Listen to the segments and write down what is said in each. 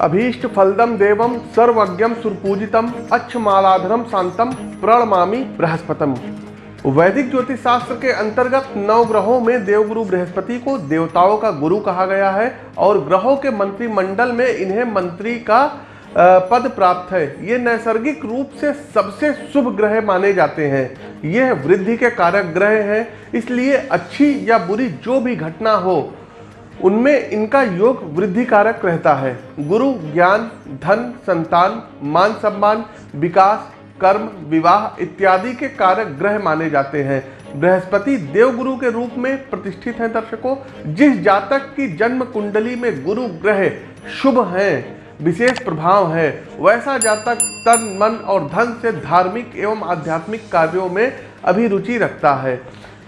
अभीष्ट फलदम देवम सर्वज्ञम सुरपूजितम अच्छमालाधरम शांतम प्रणमामी बृहस्पतम। वैदिक ज्योतिष शास्त्र के अंतर्गत नौ ग्रहों में देवगुरु बृहस्पति को देवताओं का गुरु कहा गया है और ग्रहों के मंत्रिमंडल में इन्हें मंत्री का पद प्राप्त है। ये नैसर्गिक रूप से सबसे शुभ ग्रह माने जाते हैं। यह वृद्धि के कारक ग्रह हैं, इसलिए अच्छी या बुरी जो भी घटना हो उनमें इनका योग वृद्धि कारक रहता है। गुरु, ज्ञान, धन, संतान, मान सम्मान, विकास, कर्म, विवाह इत्यादि के कारक ग्रह माने जाते हैं। बृहस्पति देवगुरु के रूप में प्रतिष्ठित हैं दर्शकों। जिस जातक की जन्म कुंडली में गुरु ग्रह शुभ हैं, विशेष प्रभाव है, वैसा जातक तन, मन और धन से धार्मिक एवं आध्यात्मिक कार्यों में अभिरुचि रखता है।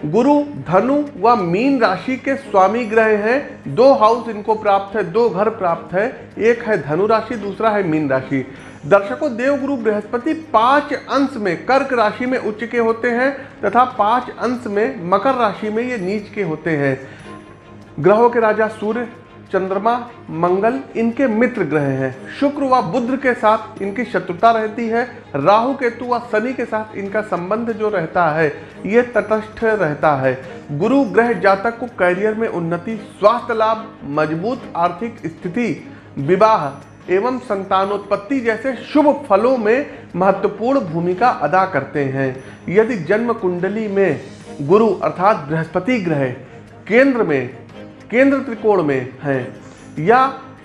गुरु, धनु व मीन राशि के स्वामी ग्रह हैं। दो हाउस इनको प्राप्त है, दो घर प्राप्त है। एक है धनु राशि, दूसरा है मीन राशि। दर्शकों, देवगुरु बृहस्पति पाँच अंश में कर्क राशि में उच्च के होते हैं तथा पाँच अंश में मकर राशि में ये नीच के होते हैं। ग्रहों के राजा सूर्य चंद्रमा, मंगल इनके मित्र ग्रह हैं। शुक्र व बुद्ध के साथ इनकी शत्रुता रहती है। राहु, केतु व शनि के साथ इनका संबंध जो रहता है, ये तटस्थ रहता है। गुरु ग्रह जातक को कैरियर में उन्नति, स्वास्थ्य लाभ, मज़बूत आर्थिक स्थिति, विवाह एवं संतानोत्पत्ति जैसे शुभ फलों में महत्वपूर्ण भूमिका अदा करते हैं। यदि जन्म कुंडली में गुरु अर्थात बृहस्पति ग्रह केंद्र में केंद्र त्रिकोण में हैं। या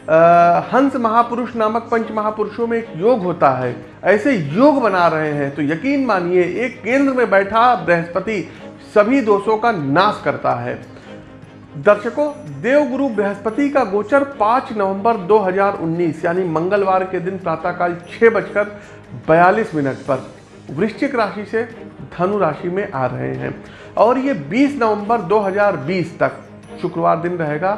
आ, हंस महापुरुष नामक पंच महापुरुषों में एक योग होता है। ऐसे योग बना रहे हैं तो यकीन मानिए एक केंद्र में बैठा बृहस्पति सभी दोषों का नाश करता है। दर्शकों देवगुरु बृहस्पति का गोचर 5 नवंबर 2019 यानी मंगलवार के दिन प्रातःकाल छः बजकर बयालीस मिनट पर वृश्चिक राशि से धनु राशि में आ रहे हैं। और ये 20 नवंबर 2020 तक शुक्रवार दिन रहेगा।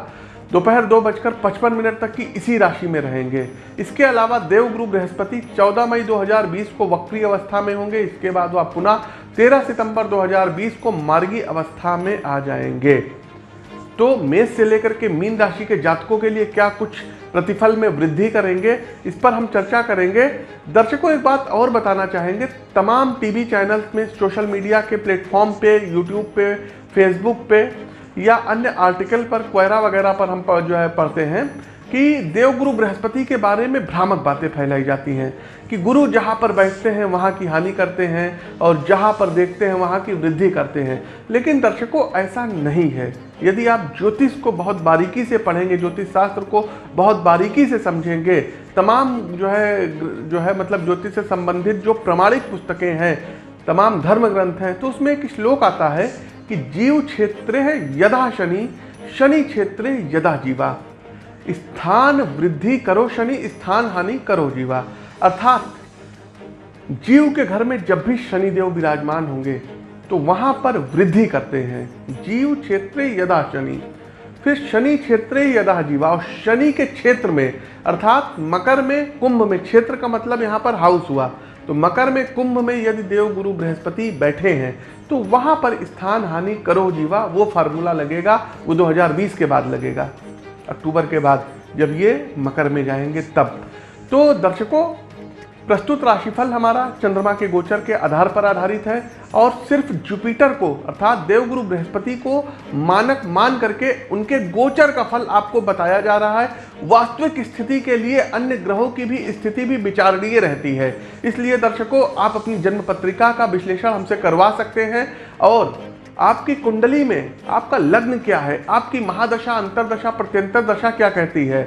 दोपहर दो बजकर पचपन मिनट तक की इसी राशि में रहेंगे। इसके अलावा देवगुरु बृहस्पति 14 मई 2020 को वक्री अवस्था में होंगे। इसके बाद वह पुनः 13 सितंबर 2020 को मार्गी अवस्था में आ जाएँगे। तो मेष से लेकर के मीन राशि के जातकों के लिए क्या कुछ प्रतिफल में वृद्धि करेंगे, इस पर हम चर्चा करेंगे। दर्शकों, एक बात और बताना चाहेंगे। तमाम टीवी चैनल्स में सोशल मीडिया के प्लेटफॉर्म पे, यूट्यूब पे, फेसबुक पे या अन्य आर्टिकल पर क्वेरा वगैरह पर हम जो है पढ़ते हैं कि देवगुरु बृहस्पति के बारे में भ्रामक बातें फैलाई जाती हैं कि गुरु जहाँ पर बैठते हैं, वहाँ की हानि करते हैं और जहाँ पर देखते हैं, वहाँ की वृद्धि करते हैं। लेकिन दर्शकों, ऐसा नहीं है। यदि आप ज्योतिष को बहुत बारीकी से पढ़ेंगे, ज्योतिष शास्त्र को बहुत बारीकी से समझेंगे, तमाम जो है जो है मतलब ज्योतिष से संबंधित जो प्रमाणिक पुस्तकें हैं, तमाम धर्म ग्रंथ हैं तो उसमें एक श्लोक आता है कि जीव क्षेत्र यदा शनि शनि क्षेत्र यदा जीवा। स्थान वृद्धि करो शनि, स्थान हानि करो जीवा। अर्थात जीव के घर में जब भी शनिदेव विराजमान होंगे तो वहाँ पर वृद्धि करते हैं। जीव क्षेत्र यदा शनि, फिर शनि क्षेत्र यदा जीवा। और शनि के क्षेत्र में, अर्थात मकर में, कुंभ में, क्षेत्र का मतलब यहाँ पर हाउस हुआ। तो मकर में कुंभ में यदि देव गुरु बृहस्पति बैठे हैं तो वहाँ पर स्थान हानि करो जीवा, वो फार्मूला लगेगा, वो 2020 के बाद लगेगा, अक्टूबर के बाद, जब ये मकर में जाएँगे तब। तो दर्शकों प्रस्तुत राशिफल हमारा चंद्रमा के गोचर के आधार पर आधारित है और सिर्फ़ जुपिटर को, अर्थात देवगुरु बृहस्पति को मानक मान करके उनके गोचर का फल आपको बताया जा रहा है। वास्तविक स्थिति के लिए अन्य ग्रहों की भी स्थिति भी विचारणीय रहती है। इसलिए दर्शकों, आप अपनी जन्म पत्रिका का विश्लेषण हमसे करवा सकते हैं और आपकी कुंडली में आपका लग्न क्या है? आपकी महादशा, अंतरदशा, प्रत्यंतर दशा क्या कहती है?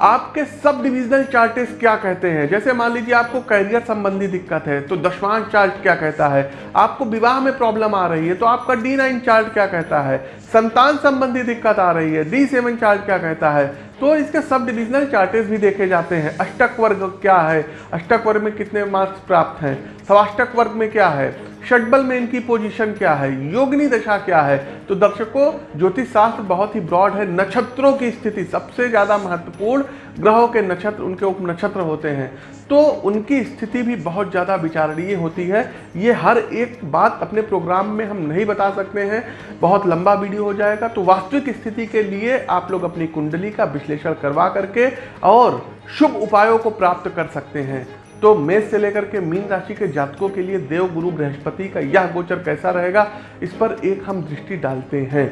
आपके सब डिविजनल चार्टेस क्या कहते हैं? जैसे मान लीजिए आपको कैरियर संबंधी दिक्कत है तो दशवांश चार्ट क्या कहता है? आपको विवाह में प्रॉब्लम आ रही है तो आपका डी नाइन चार्ट क्या कहता है? संतान संबंधी दिक्कत आ रही है डी सेवन चार्ट क्या कहता है? तो इसके सब डिविजनल चार्टेस भी देखे जाते हैं। अष्टक वर्ग क्या है? अष्टक वर्ग में कितने मार्क्स प्राप्त हैं? सवाष्टक वर्ग में क्या है? षटबल में इनकी पोजीशन क्या है? योगनी दशा क्या है? तो दर्शकों ज्योतिष शास्त्र बहुत ही ब्रॉड है। नक्षत्रों की स्थिति सबसे ज़्यादा महत्वपूर्ण, ग्रहों के नक्षत्र, उनके उप नक्षत्र होते हैं। तो उनकी स्थिति भी बहुत ज़्यादा विचारणीय होती है। ये हर एक बात अपने प्रोग्राम में हम नहीं बता सकते हैं। बहुत लंबा वीडियो हो जाएगा। तो वास्तविक स्थिति के लिए आप लोग अपनी कुंडली का विश्लेषण करवा करके और शुभ उपायों को प्राप्त कर सकते हैं। तो मेष से लेकर के मीन राशि के जातकों के लिए देव, गुरु, बृहस्पति का यह गोचर कैसा रहेगा, इस पर एक हम दृष्टि डालते हैं।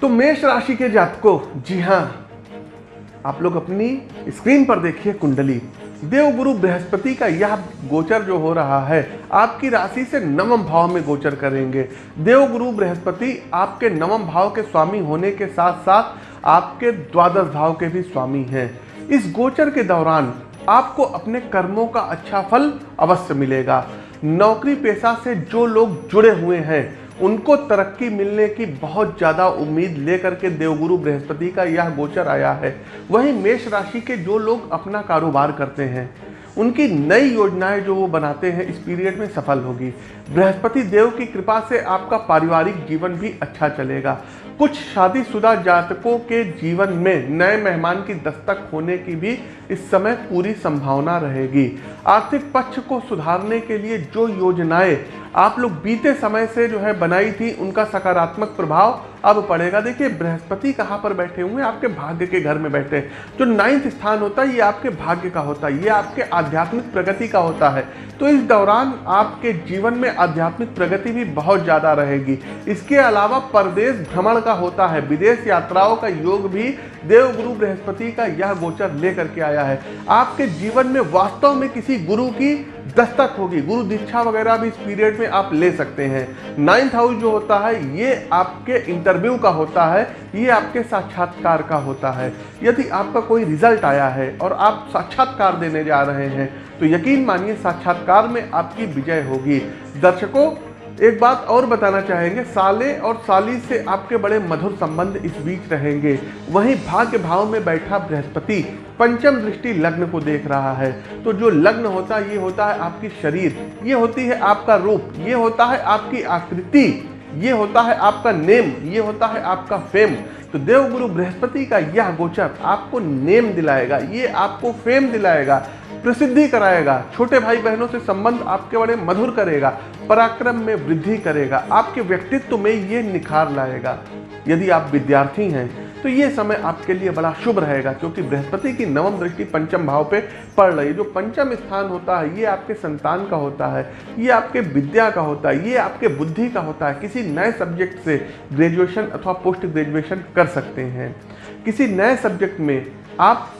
तो मेष राशि के जातकों, जी हाँ आप लोग अपनी स्क्रीन पर देखिए कुंडली। देव, गुरु, बृहस्पति का यह गोचर जो हो रहा है, आपकी राशि से नवम भाव में गोचर करेंगे। देव, गुरु, बृहस्पति आपके नवम भाव के स्वामी होने के साथ साथ आपके द्वादश भाव के भी स्वामी हैं। इस गोचर के दौरान आपको अपने कर्मों का अच्छा फल अवश्य मिलेगा। नौकरी पेशा से जो लोग जुड़े हुए हैं, उनको तरक्की मिलने की बहुत ज़्यादा उम्मीद लेकर के देवगुरु बृहस्पति का यह गोचर आया है। वहीं मेष राशि के जो लोग अपना कारोबार करते हैं, उनकी नई योजनाएँ जो वो बनाते हैं, इस पीरियड में सफल होगी। बृहस्पति देव की कृपा से आपका पारिवारिक जीवन भी अच्छा चलेगा। कुछ शादीशुदा जातकों के जीवन में नए मेहमान की दस्तक होने की भी इस समय पूरी संभावना रहेगी। आर्थिक पक्ष को सुधारने के लिए जो योजनाएँ आप लोग बीते समय से जो है बनाई थी, उनका सकारात्मक प्रभाव अब पड़ेगा। देखिए, बृहस्पति कहाँ पर बैठे हुए हैं? आपके भाग्य के घर में बैठे हैं। जो नाइन्थ स्थान होता है, ये आपके भाग्य का होता है। ये आपके आध्यात्मिक प्रगति का होता है। तो इस दौरान आपके जीवन में आध्यात्मिक प्रगति भी बहुत ज़्यादा रहेगी। इसके अलावा परदेश भ्रमण का होता है। विदेश यात्राओं का योग भी देवगुरु बृहस्पति का यह गोचर लेकर के आया। है। आपके जीवन में वास्तव में किसी गुरु की दस्तक होगी। गुरु दीक्षा वगैरह भी इस पीरियड में आप ले सकते हैं। नाइन्थ हाउस जो होता है, ये आपके इंटरव्यू का होता है, ये आपके साक्षात्कार का होता है। यदि आपका कोई रिज़ल्ट आया है और आप साक्षात्कार देने जा रहे हैं तो यकीन मानिए साक्षात्कार में आपकी विजय होगी। दर्शकों एक बात और बताना चाहेंगे, साले और साली से आपके बड़े मधुर संबंध इस बीच रहेंगे। वहीं भाग्य भाव में बैठा बृहस्पति पंचम दृष्टि लग्न को देख रहा है। तो जो लग्न होता है, ये होता है आपकी शरीर, ये होती है आपका रूप, ये होता है आपकी आकृति, ये होता है आपका नेम, ये होता है आपका फेम तो देवगुरु बृहस्पति का यह गोचर आपको नेम दिलाएगा, ये आपको फेम दिलाएगा। प्रसिद्धि कराएगा। छोटे भाई बहनों से संबंध आपके बड़े मधुर करेगा, पराक्रम में वृद्धि करेगा, आपके व्यक्तित्व में ये निखार लाएगा। यदि आप विद्यार्थी हैं तो ये समय आपके लिए बड़ा शुभ रहेगा, क्योंकि बृहस्पति की नवम दृष्टि पंचम भाव पे पड़ रही है। जो पंचम स्थान होता है, ये आपके संतान का होता है, ये आपके विद्या का होता है, ये आपके बुद्धि का होता है। किसी नए सब्जेक्ट से ग्रेजुएशन अथवा पोस्ट ग्रेजुएशन कर सकते हैं। किसी नए सब्जेक्ट में आप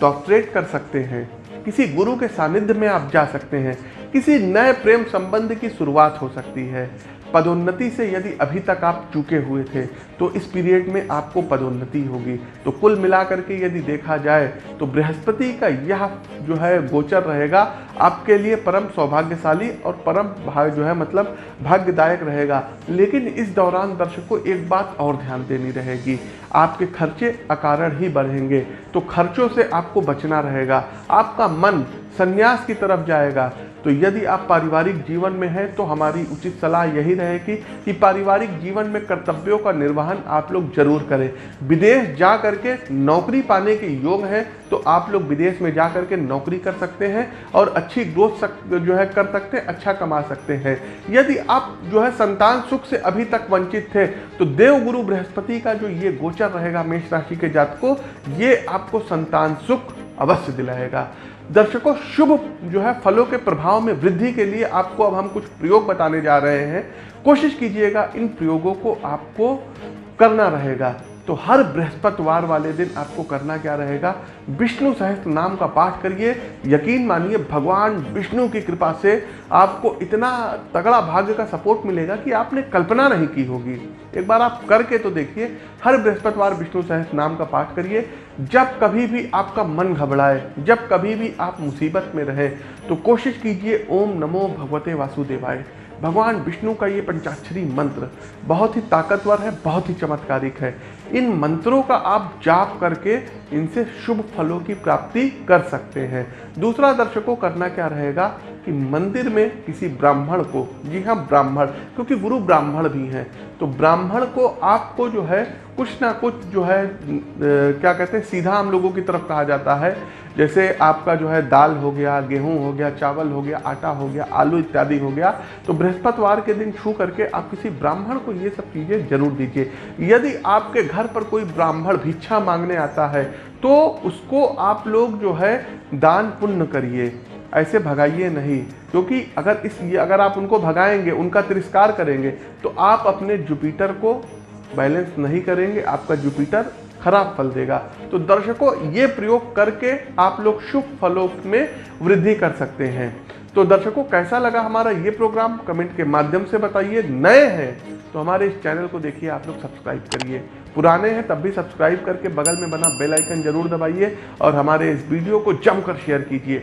डॉक्टरेट कर सकते हैं। किसी गुरु के सानिध्य में आप जा सकते हैं। किसी नए प्रेम संबंध की शुरुआत हो सकती है। पदोन्नति से यदि अभी तक आप चुके हुए थे तो इस पीरियड में आपको पदोन्नति होगी। तो कुल मिलाकर के यदि देखा जाए तो बृहस्पति का यह जो है गोचर रहेगा, आपके लिए परम सौभाग्यशाली और परम भाग जो है मतलब भाग्यदायक रहेगा। लेकिन इस दौरान दर्शकों एक बात और ध्यान देनी रहेगी। आपके खर्चे अकारण ही बढ़ेंगे तो खर्चों से आपको बचना रहेगा। आपका मन संन्यास की तरफ़ जाएगा। तो यदि आप पारिवारिक जीवन में हैं तो हमारी उचित सलाह यही रहेगी कि पारिवारिक जीवन में कर्तव्यों का निर्वहन आप लोग ज़रूर करें। विदेश जा करके नौकरी पाने के योग है तो आप लोग विदेश में जा करके नौकरी कर सकते हैं और अच्छी ग्रोथ सक, जो है, कर सकते हैं अच्छा कमा सकते हैं। यदि आप जो है, संतान सुख से अभी तक वंचित थे तो देव गुरु बृहस्पति का जो ये गोचर रहेगा मेष राशि के जात को ये आपको संतान सुख अवश्य दिलाएगा। दर्शकों, शुभ जो है फलों के प्रभाव में वृद्धि के लिए आपको अब हम कुछ प्रयोग बताने जा रहे हैं। कोशिश कीजिएगा इन प्रयोगों को आपको करना रहेगा। तो हर बृहस्पतिवार वाले दिन आपको करना क्या रहेगा? विष्णु सहस्त्र नाम का पाठ करिए। यकीन मानिए, भगवान विष्णु की कृपा से आपको इतना तगड़ा भाग्य का सपोर्ट मिलेगा कि आपने कल्पना नहीं की होगी। एक बार आप करके तो देखिए, हर बृहस्पतिवार विष्णु सहस्त्र नाम का पाठ करिए। जब कभी भी आपका मन घबराए, जब कभी भी आप मुसीबत में रहे तो कोशिश कीजिए, ओम नमो भगवते वासुदेवाय। भगवान विष्णु का ये पंचाक्षरी मंत्र बहुत ही ताकतवर है, बहुत ही चमत्कारिक है। इन मंत्रों का आप जाप करके इनसे शुभ फलों की प्राप्ति कर सकते हैं। दूसरा दर्शकों, करना क्या रहेगा कि मंदिर में किसी ब्राह्मण को, जी हाँ ब्राह्मण, क्योंकि गुरु ब्राह्मण भी हैं तो ब्राह्मण को आपको जो है कुछ ना कुछ जो है क्या कहते हैं, सीधा हम लोगों की तरफ़ कहा जाता है। जैसे आपका जो है दाल हो गया, गेहूँ हो गया, चावल हो गया, आटा हो गया, आलू इत्यादि हो गया तो बृहस्पतिवार के दिन छू करके आप किसी ब्राह्मण को ये सब चीज़ें ज़रूर दीजिए। यदि आपके घर पर कोई ब्राह्मण भिक्षा मांगने आता है तो उसको आप लोग जो है दान पुण्य करिए। ऐसे भगाइए नहीं, क्योंकि अगर इस अगर आप उनको भगाएँगे, उनका तिरस्कार करेंगे तो आप अपने जुपिटर को बैलेंस नहीं करेंगे, आपका जुपिटर खराब फल देगा। तो दर्शकों, ये प्रयोग करके आप लोग शुभ फलों में वृद्धि कर सकते हैं। तो दर्शकों, कैसा लगा हमारा ये प्रोग्राम? कमेंट के माध्यम से बताइए। नए हैं तो हमारे इस चैनल को देखिए, आप लोग सब्सक्राइब करिए। पुराने हैं, तब भी सब्सक्राइब करके बगल में बना बेल आइकन ज़रूर दबाइए और हमारे इस वीडियो को जमकर शेयर कीजिए।